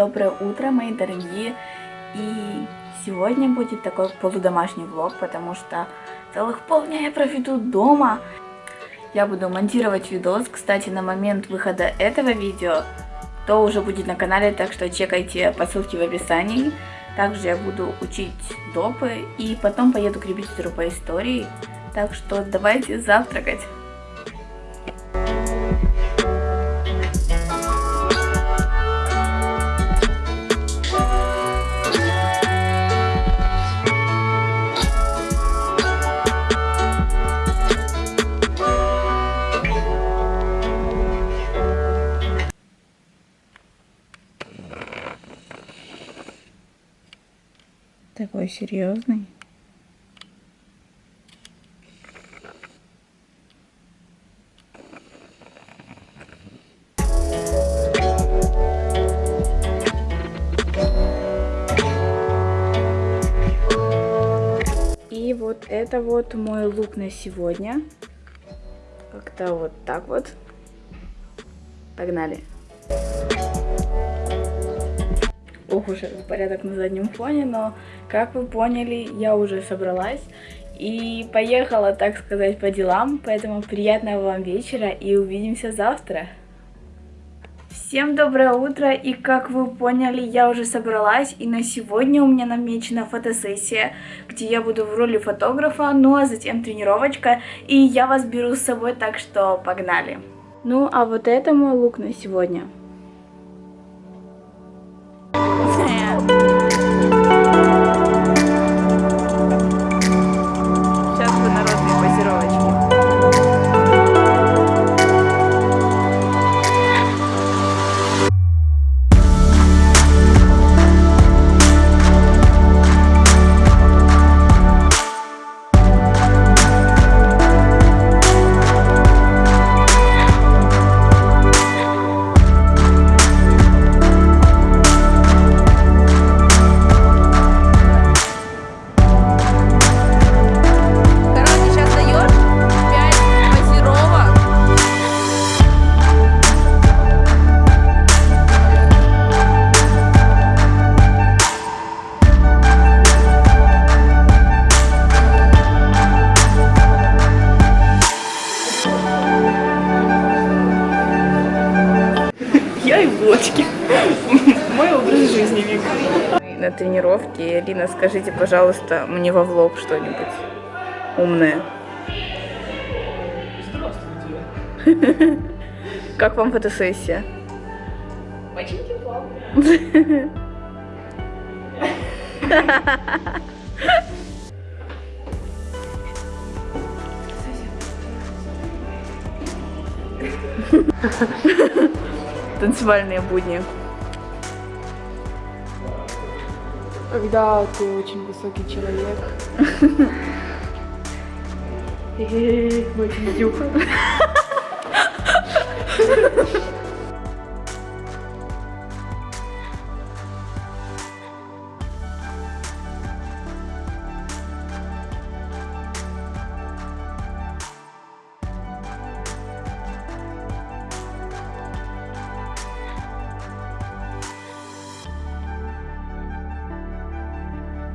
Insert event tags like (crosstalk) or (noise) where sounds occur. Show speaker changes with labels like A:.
A: Доброе утро, мои дорогие! И сегодня будет такой полудомашний влог, потому что целых полдня я проведу дома. Я буду монтировать видос, кстати, на момент выхода этого видео, то уже будет на канале, так что чекайте по ссылке в описании. Также я буду учить допы и потом поеду к репетитору по истории. Так что давайте завтракать. Такой серьезный. И вот это вот мой лук на сегодня. Как-то вот так вот. Погнали. Ох уж этот порядок на заднем фоне, но, как вы поняли, я уже собралась и поехала, так сказать, по делам, поэтому приятного вам вечера и увидимся завтра. Всем доброе утро, и как вы поняли, я уже собралась, и на сегодня у меня намечена фотосессия, где я буду в роли фотографа, ну а затем тренировочка, и я вас беру с собой, так что погнали. Ну а вот это мой лук на сегодня. Вика. На тренировке, Лина, скажите, пожалуйста, мне во влог что-нибудь умное. Здравствуйте. Как вам фотосессия?
B: Очень тепло.
A: танцевальные будни.
B: Когда ты очень высокий человек. (laughs)
A: Очень дюха. (laughs)